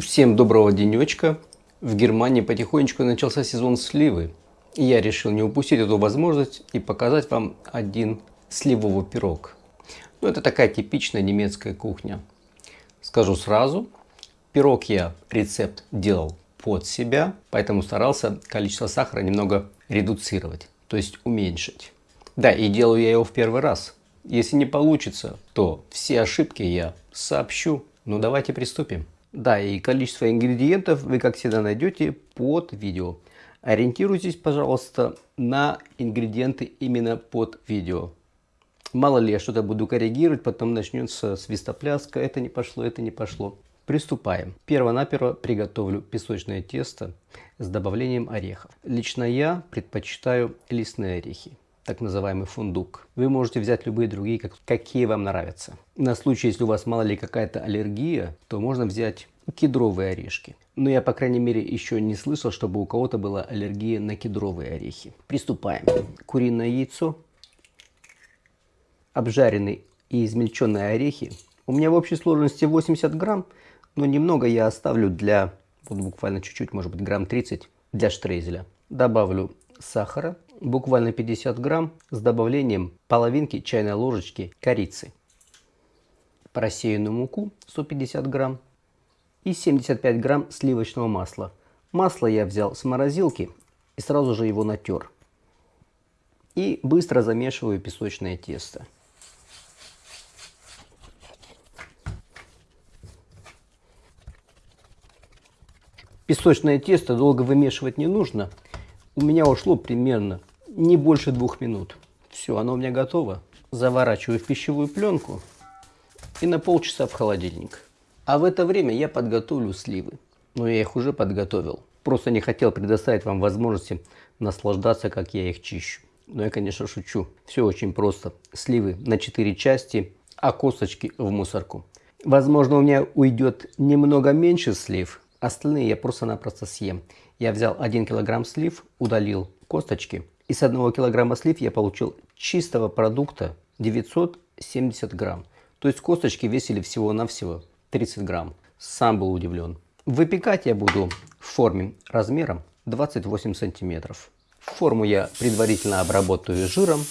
Всем доброго денечка. В Германии потихонечку начался сезон сливы. И я решил не упустить эту возможность и показать вам один сливовый пирог. Ну, это такая типичная немецкая кухня. Скажу сразу, пирог я рецепт делал под себя, поэтому старался количество сахара немного редуцировать, то есть уменьшить. Да, и делаю я его в первый раз. Если не получится, то все ошибки я сообщу. Ну давайте приступим. Да, и количество ингредиентов вы, как всегда, найдете под видео. Ориентируйтесь, пожалуйста, на ингредиенты именно под видео. Мало ли я что-то буду коррегировать, потом начнется свистопляска, это не пошло, это не пошло. Приступаем. Перво-наперво приготовлю песочное тесто с добавлением орехов. Лично я предпочитаю лесные орехи так называемый фундук. Вы можете взять любые другие, какие вам нравятся. На случай, если у вас мало ли какая-то аллергия, то можно взять кедровые орешки. Но я, по крайней мере, еще не слышал, чтобы у кого-то была аллергия на кедровые орехи. Приступаем. Куриное яйцо, обжаренные и измельченные орехи. У меня в общей сложности 80 грамм, но немного я оставлю для, вот буквально чуть-чуть, может быть грамм 30 для штрейзеля. Добавлю сахара буквально 50 грамм с добавлением половинки чайной ложечки корицы, просеянную муку 150 грамм и 75 грамм сливочного масла. Масло я взял с морозилки и сразу же его натер. И быстро замешиваю песочное тесто. Песочное тесто долго вымешивать не нужно. У меня ушло примерно не больше двух минут. Все, оно у меня готово. Заворачиваю в пищевую пленку и на полчаса в холодильник. А в это время я подготовлю сливы. Но я их уже подготовил. Просто не хотел предоставить вам возможности наслаждаться, как я их чищу. Но я, конечно, шучу. Все очень просто. Сливы на 4 части, а косточки в мусорку. Возможно, у меня уйдет немного меньше слив. Остальные я просто-напросто съем. Я взял 1 килограмм слив, удалил косточки и с одного килограмма слив я получил чистого продукта 970 грамм. То есть косточки весили всего-навсего 30 грамм. Сам был удивлен. Выпекать я буду в форме размером 28 сантиметров. Форму я предварительно обработаю жиром.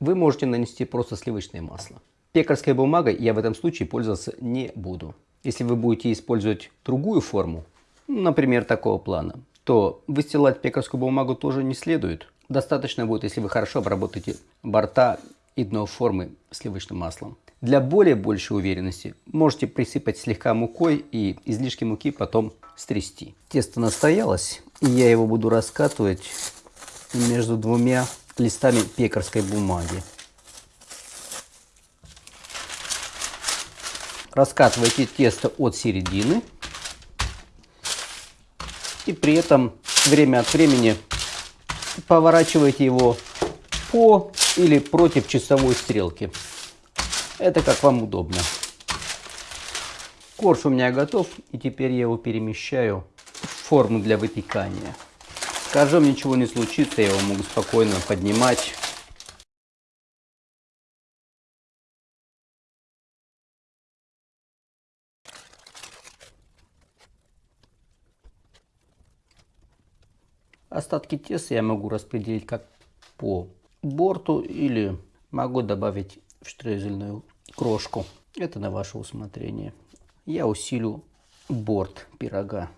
Вы можете нанести просто сливочное масло. Пекарской бумагой я в этом случае пользоваться не буду. Если вы будете использовать другую форму, например, такого плана, то выстилать пекарскую бумагу тоже не следует. Достаточно будет, если вы хорошо обработаете борта и дно формы сливочным маслом. Для более большей уверенности можете присыпать слегка мукой и излишки муки потом стрясти. Тесто настоялось, и я его буду раскатывать между двумя листами пекарской бумаги. Раскатывайте тесто от середины и при этом время от времени поворачивайте его по или против часовой стрелки. Это как вам удобно. Корж у меня готов, и теперь я его перемещаю в форму для выпекания. С ничего не случится, я его могу спокойно поднимать Остатки теста я могу распределить как по борту или могу добавить в штрезельную крошку. Это на ваше усмотрение. Я усилю борт пирога.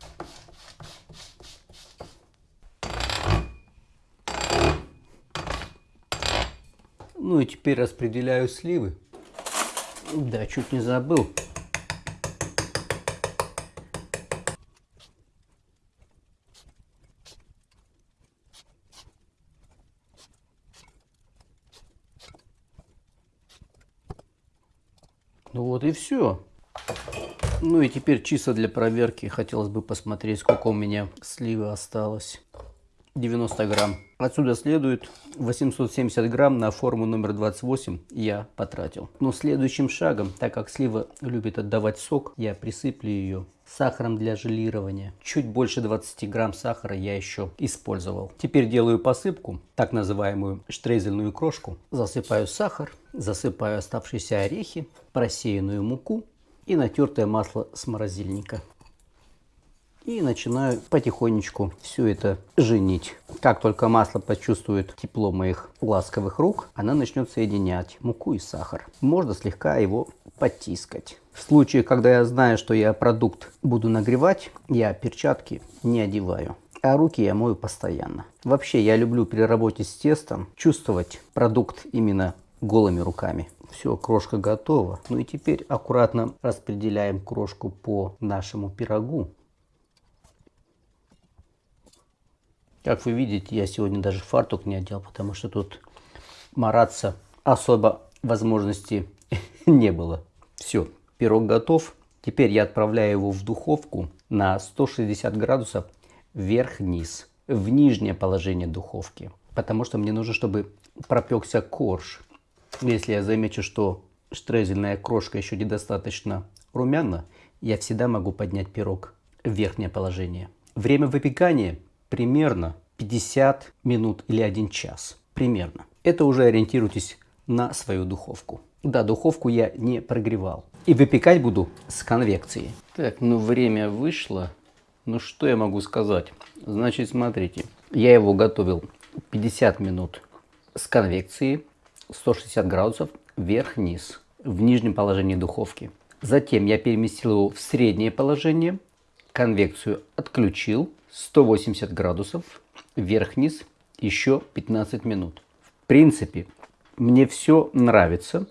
Ну и теперь распределяю сливы. Да, чуть не забыл. Ну вот и все. Ну и теперь чисто для проверки хотелось бы посмотреть, сколько у меня сливы осталось. 90 грамм. Отсюда следует 870 грамм на форму номер 28 я потратил. Но следующим шагом, так как слива любит отдавать сок, я присыплю ее сахаром для желирования. Чуть больше 20 грамм сахара я еще использовал. Теперь делаю посыпку, так называемую штрезельную крошку. Засыпаю сахар, засыпаю оставшиеся орехи, просеянную муку и натертое масло с морозильника. И начинаю потихонечку все это женить. Как только масло почувствует тепло моих ласковых рук, она начнет соединять муку и сахар. Можно слегка его потискать. В случае, когда я знаю, что я продукт буду нагревать, я перчатки не одеваю. А руки я мою постоянно. Вообще, я люблю при работе с тестом чувствовать продукт именно голыми руками. Все, крошка готова. Ну и теперь аккуратно распределяем крошку по нашему пирогу. Как вы видите, я сегодня даже фартук не одел, потому что тут мараться особо возможности не было. Все, пирог готов. Теперь я отправляю его в духовку на 160 градусов вверх-вниз, в нижнее положение духовки. Потому что мне нужно, чтобы пропекся корж. Если я замечу, что штрезельная крошка еще недостаточно румяна, я всегда могу поднять пирог в верхнее положение. Время выпекания примерно 50 минут или 1 час. Примерно. Это уже ориентируйтесь на свою духовку. Да, духовку я не прогревал. И выпекать буду с конвекцией. Так, ну время вышло. Ну что я могу сказать? Значит, смотрите. Я его готовил 50 минут с конвекцией. 160 градусов вверх-вниз. В нижнем положении духовки. Затем я переместил его в среднее положение. Конвекцию отключил 180 градусов, вверх-вниз, еще 15 минут. В принципе, мне все нравится.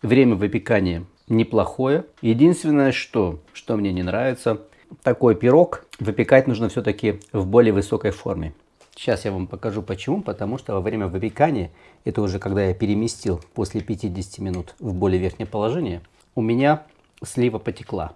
Время выпекания неплохое. Единственное, что, что мне не нравится, такой пирог выпекать нужно все-таки в более высокой форме. Сейчас я вам покажу почему. Потому что во время выпекания, это уже когда я переместил после 50 минут в более верхнее положение, у меня слива потекла.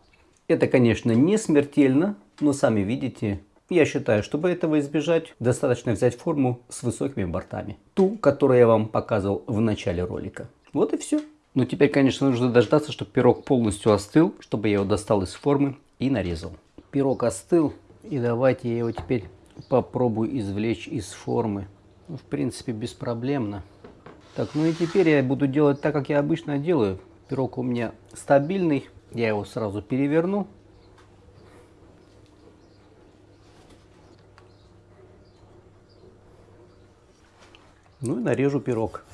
Это, конечно, не смертельно, но сами видите, я считаю, чтобы этого избежать, достаточно взять форму с высокими бортами. Ту, которую я вам показывал в начале ролика. Вот и все. Но теперь, конечно, нужно дождаться, чтобы пирог полностью остыл, чтобы я его достал из формы и нарезал. Пирог остыл, и давайте я его теперь попробую извлечь из формы. Ну, в принципе, беспроблемно. Так, ну и теперь я буду делать так, как я обычно делаю. Пирог у меня стабильный, я его сразу переверну. Ну и нарежу пирог.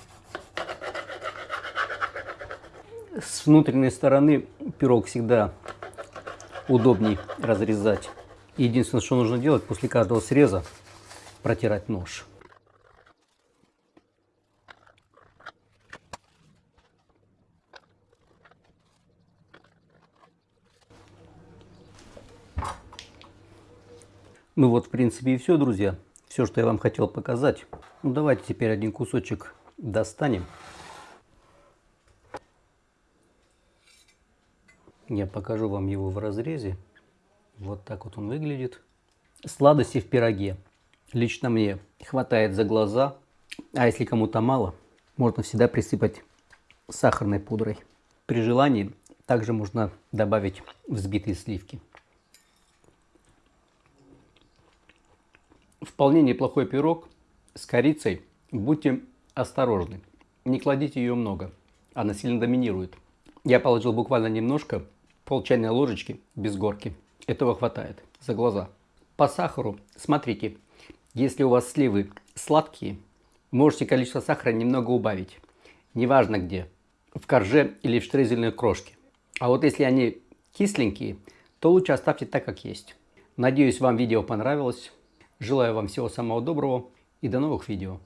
С внутренней стороны пирог всегда удобней разрезать. Единственное, что нужно делать после каждого среза, протирать нож. Ну вот, в принципе, и все, друзья. Все, что я вам хотел показать. Ну давайте теперь один кусочек достанем. Я покажу вам его в разрезе. Вот так вот он выглядит. Сладости в пироге. Лично мне хватает за глаза. А если кому-то мало, можно всегда присыпать сахарной пудрой. При желании также можно добавить взбитые сливки. Вполне неплохой пирог с корицей. Будьте осторожны. Не кладите ее много. Она сильно доминирует. Я положил буквально немножко, пол чайной ложечки без горки. Этого хватает за глаза. По сахару, смотрите, если у вас сливы сладкие, можете количество сахара немного убавить. Неважно где, в корже или в штрезельной крошке. А вот если они кисленькие, то лучше оставьте так, как есть. Надеюсь, вам видео понравилось. Желаю вам всего самого доброго и до новых видео.